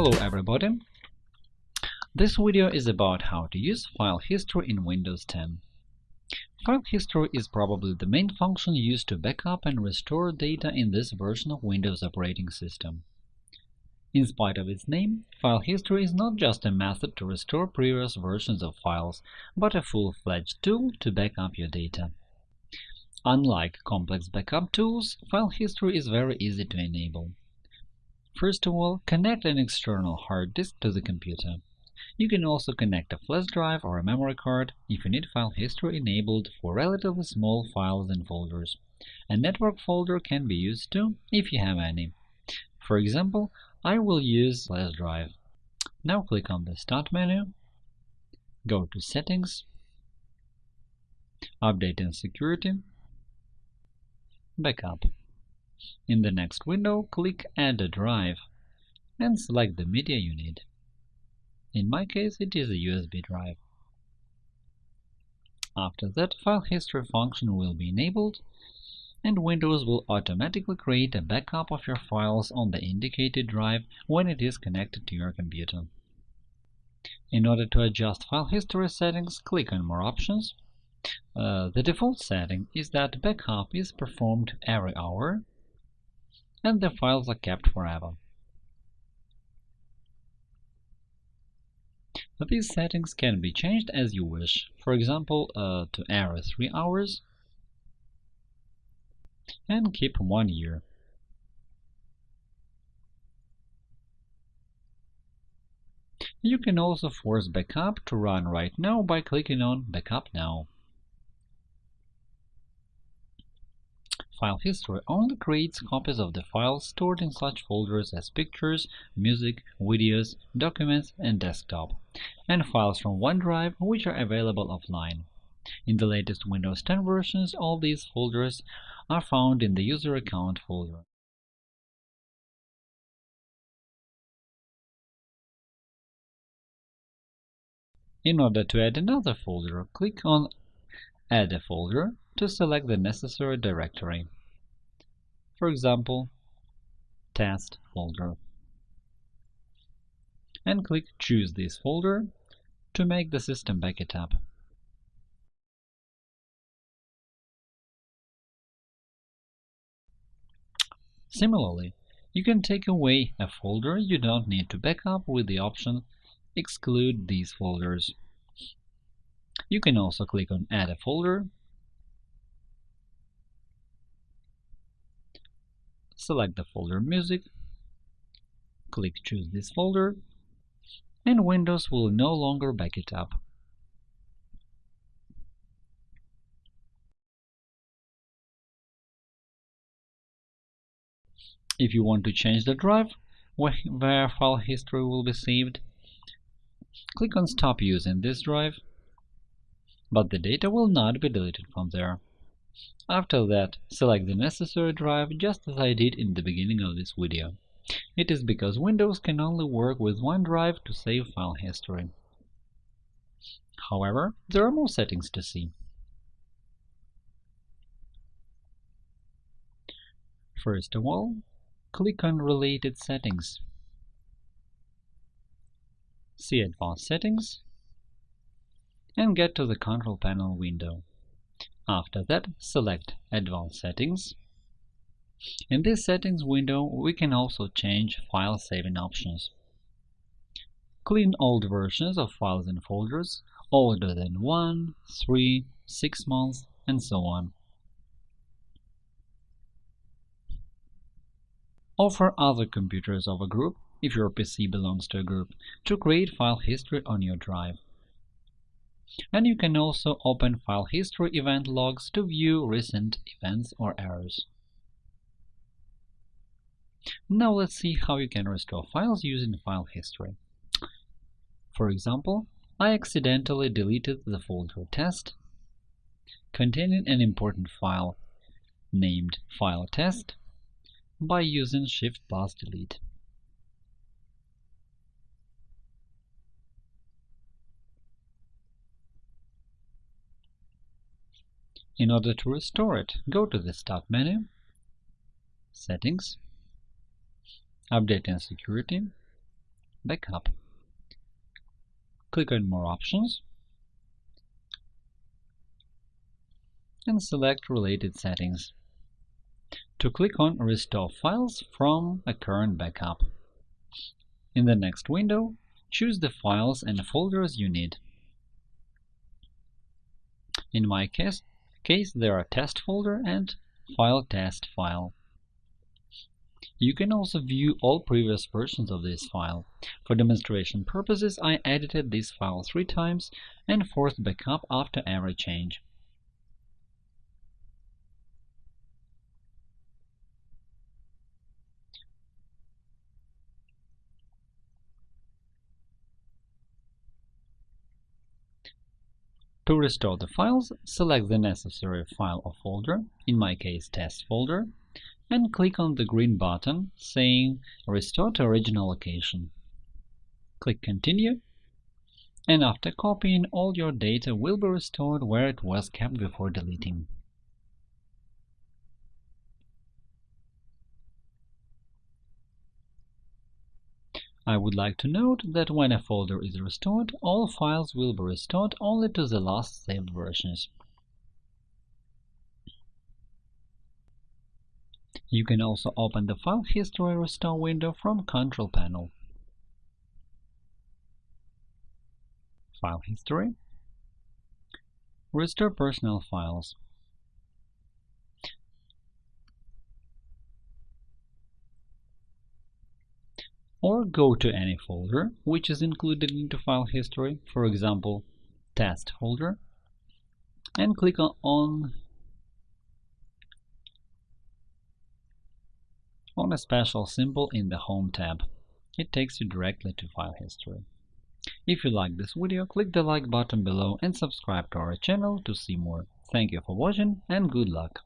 Hello everybody! This video is about how to use file history in Windows 10. File history is probably the main function used to backup and restore data in this version of Windows operating system. In spite of its name, file history is not just a method to restore previous versions of files, but a full-fledged tool to backup your data. Unlike complex backup tools, file history is very easy to enable. First of all, connect an external hard disk to the computer. You can also connect a flash drive or a memory card if you need file history enabled for relatively small files and folders. A network folder can be used too, if you have any. For example, I will use flash drive. Now click on the Start menu, go to Settings, Update and Security, Backup. In the next window, click Add a drive and select the media you need. In my case, it is a USB drive. After that, File History function will be enabled, and Windows will automatically create a backup of your files on the indicated drive when it is connected to your computer. In order to adjust file history settings, click on More options. Uh, the default setting is that backup is performed every hour and the files are kept forever. These settings can be changed as you wish, for example, uh, to every 3 hours and keep 1 year. You can also force backup to run right now by clicking on Backup Now. File history only creates copies of the files stored in such folders as pictures, music, videos, documents, and desktop, and files from OneDrive which are available offline. In the latest Windows 10 versions, all these folders are found in the User Account folder. In order to add another folder, click on Add a folder to select the necessary directory. For example, test folder. And click Choose this folder to make the system back it up. Similarly, you can take away a folder you don't need to backup with the option Exclude these folders. You can also click on Add a folder, select the folder Music, click Choose this folder, and Windows will no longer back it up. If you want to change the drive where file history will be saved, click on Stop using this drive but the data will not be deleted from there. After that, select the necessary drive just as I did in the beginning of this video. It is because Windows can only work with one drive to save file history. However, there are more settings to see. First of all, click on Related Settings. See Advanced Settings and get to the Control Panel window. After that, select Advanced Settings. In this Settings window, we can also change file saving options. Clean old versions of files and folders older than 1, 3, 6 months, and so on. Offer other computers of a group, if your PC belongs to a group, to create file history on your drive and you can also open file history event logs to view recent events or errors. Now let's see how you can restore files using file history. For example, I accidentally deleted the folder test containing an important file named file test by using Shift plus delete. In order to restore it, go to the Start menu, Settings, Update and Security, Backup. Click on More options and select Related settings to click on Restore files from a current backup. In the next window, choose the files and folders you need. In my case, case there are test folder and file test file. You can also view all previous versions of this file. For demonstration purposes, I edited this file three times and forced backup after every change. To restore the files, select the necessary file or folder, in my case test folder, and click on the green button saying Restore to original location. Click Continue, and after copying, all your data will be restored where it was kept before deleting. I would like to note that when a folder is restored, all files will be restored only to the last saved versions. You can also open the File History Restore window from Control Panel. File History Restore Personal Files or go to any folder which is included into file history, for example, test folder, and click on on a special symbol in the Home tab. It takes you directly to file history. If you like this video, click the like button below and subscribe to our channel to see more. Thank you for watching and good luck!